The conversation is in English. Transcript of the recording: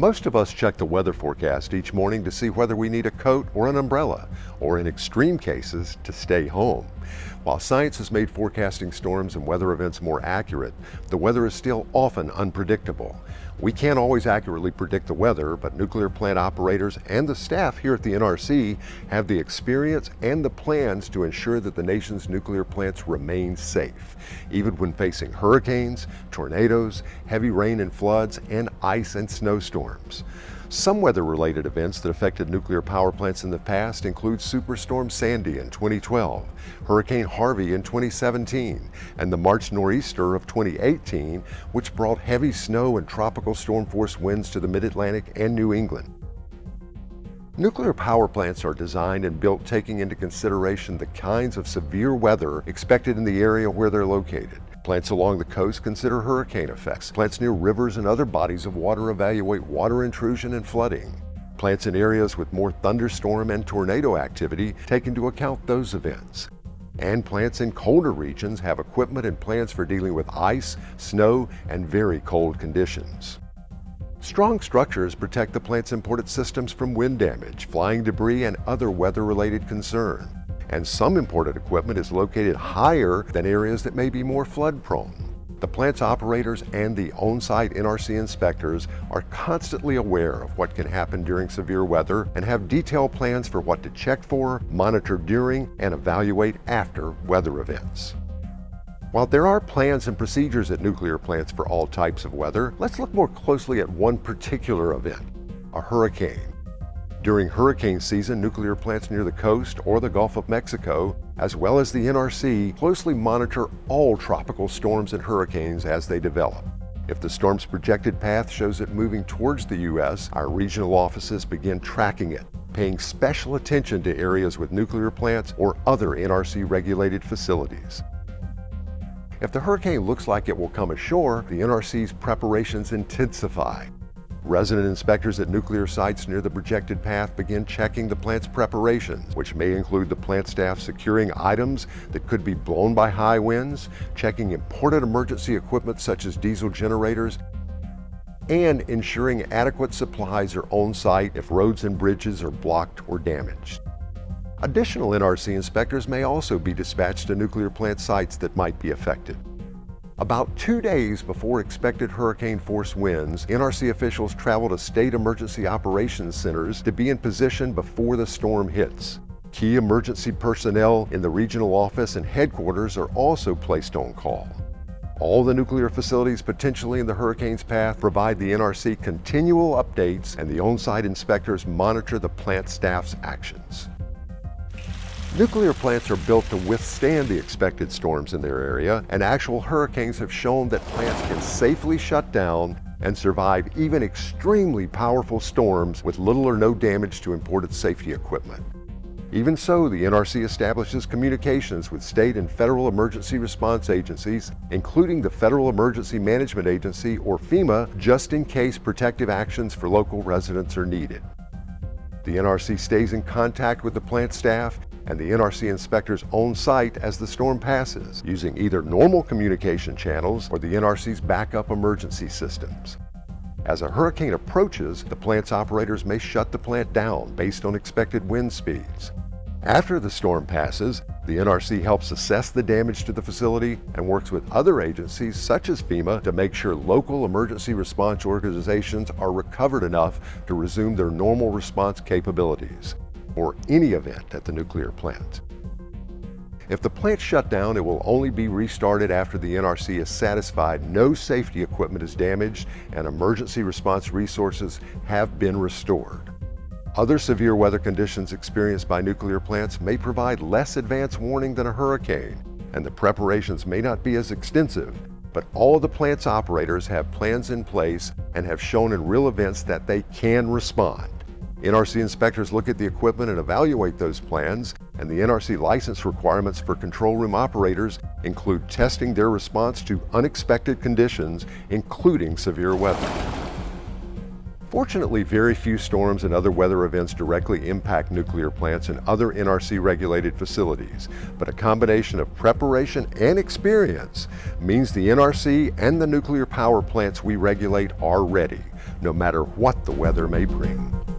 Most of us check the weather forecast each morning to see whether we need a coat or an umbrella, or in extreme cases, to stay home. While science has made forecasting storms and weather events more accurate, the weather is still often unpredictable. We can't always accurately predict the weather, but nuclear plant operators and the staff here at the NRC have the experience and the plans to ensure that the nation's nuclear plants remain safe, even when facing hurricanes, tornadoes, heavy rain and floods, and ice and snowstorms. Some weather-related events that affected nuclear power plants in the past include Superstorm Sandy in 2012, Hurricane Harvey in 2017, and the March nor'easter of 2018, which brought heavy snow and tropical storm-force winds to the mid-Atlantic and New England. Nuclear power plants are designed and built taking into consideration the kinds of severe weather expected in the area where they're located. Plants along the coast consider hurricane effects. Plants near rivers and other bodies of water evaluate water intrusion and flooding. Plants in areas with more thunderstorm and tornado activity take into account those events. And plants in colder regions have equipment and plans for dealing with ice, snow, and very cold conditions. Strong structures protect the plant's imported systems from wind damage, flying debris, and other weather-related concern and some imported equipment is located higher than areas that may be more flood prone. The plant's operators and the on-site NRC inspectors are constantly aware of what can happen during severe weather and have detailed plans for what to check for, monitor during, and evaluate after weather events. While there are plans and procedures at nuclear plants for all types of weather, let's look more closely at one particular event, a hurricane. During hurricane season, nuclear plants near the coast or the Gulf of Mexico, as well as the NRC, closely monitor all tropical storms and hurricanes as they develop. If the storm's projected path shows it moving towards the U.S., our regional offices begin tracking it, paying special attention to areas with nuclear plants or other NRC-regulated facilities. If the hurricane looks like it will come ashore, the NRC's preparations intensify. Resident inspectors at nuclear sites near the projected path begin checking the plant's preparations, which may include the plant staff securing items that could be blown by high winds, checking imported emergency equipment such as diesel generators, and ensuring adequate supplies are on site if roads and bridges are blocked or damaged. Additional NRC inspectors may also be dispatched to nuclear plant sites that might be affected. About two days before expected hurricane force winds, NRC officials travel to state emergency operations centers to be in position before the storm hits. Key emergency personnel in the regional office and headquarters are also placed on call. All the nuclear facilities potentially in the hurricane's path provide the NRC continual updates and the on-site inspectors monitor the plant staff's actions. Nuclear plants are built to withstand the expected storms in their area, and actual hurricanes have shown that plants can safely shut down and survive even extremely powerful storms with little or no damage to imported safety equipment. Even so, the NRC establishes communications with state and federal emergency response agencies, including the Federal Emergency Management Agency, or FEMA, just in case protective actions for local residents are needed. The NRC stays in contact with the plant staff and the NRC inspectors on site as the storm passes, using either normal communication channels or the NRC's backup emergency systems. As a hurricane approaches, the plant's operators may shut the plant down based on expected wind speeds. After the storm passes, the NRC helps assess the damage to the facility and works with other agencies such as FEMA to make sure local emergency response organizations are recovered enough to resume their normal response capabilities or any event at the nuclear plant. If the plant shut down, it will only be restarted after the NRC is satisfied no safety equipment is damaged and emergency response resources have been restored. Other severe weather conditions experienced by nuclear plants may provide less advance warning than a hurricane, and the preparations may not be as extensive, but all the plant's operators have plans in place and have shown in real events that they can respond. NRC inspectors look at the equipment and evaluate those plans, and the NRC license requirements for control room operators include testing their response to unexpected conditions, including severe weather. Fortunately, very few storms and other weather events directly impact nuclear plants and other NRC regulated facilities, but a combination of preparation and experience means the NRC and the nuclear power plants we regulate are ready, no matter what the weather may bring.